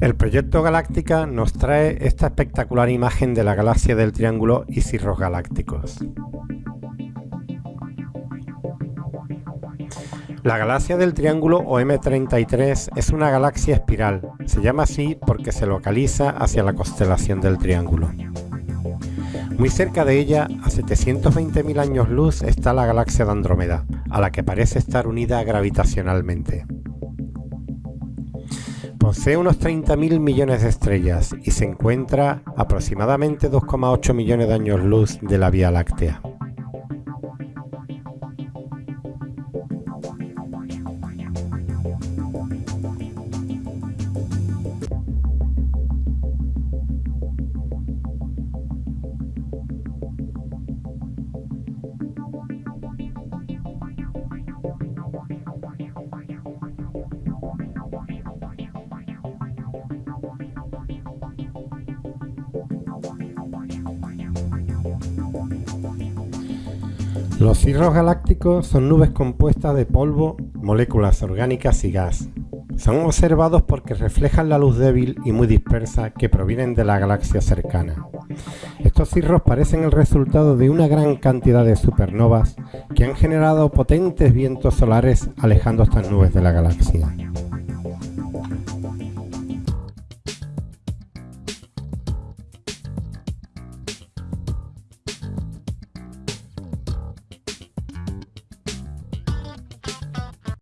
El proyecto Galáctica nos trae esta espectacular imagen de la galaxia del Triángulo y cirros galácticos. La galaxia del Triángulo o M33 es una galaxia espiral. Se llama así porque se localiza hacia la constelación del Triángulo. Muy cerca de ella, a 720.000 años luz, está la galaxia de Andrómeda, a la que parece estar unida gravitacionalmente. Posee unos 30.000 millones de estrellas y se encuentra aproximadamente 2,8 millones de años luz de la Vía Láctea. Los cirros galácticos son nubes compuestas de polvo, moléculas orgánicas y gas. Son observados porque reflejan la luz débil y muy dispersa que provienen de la galaxia cercana. Estos cirros parecen el resultado de una gran cantidad de supernovas que han generado potentes vientos solares alejando estas nubes de la galaxia.